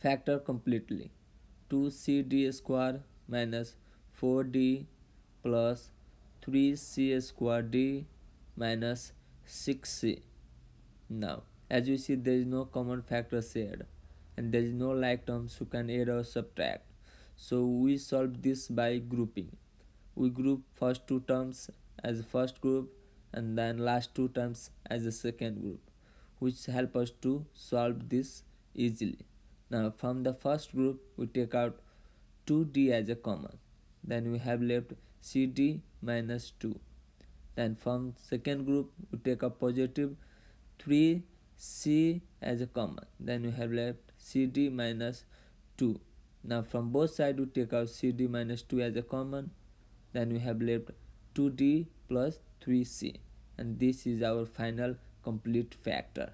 factor completely. 2cd square minus 4d plus 3c square d minus 6c now as you see there is no common factor shared and there is no like terms you can add or subtract. So we solve this by grouping. We group first two terms as first group and then last two terms as the second group which help us to solve this easily now from the first group we take out 2d as a common. Then we have left cd minus 2 then from second group we take a positive 3c as a common. Then we have left cd minus 2 now from both sides we take out cd minus 2 as a common. Then we have left 2d plus 3c and this is our final complete factor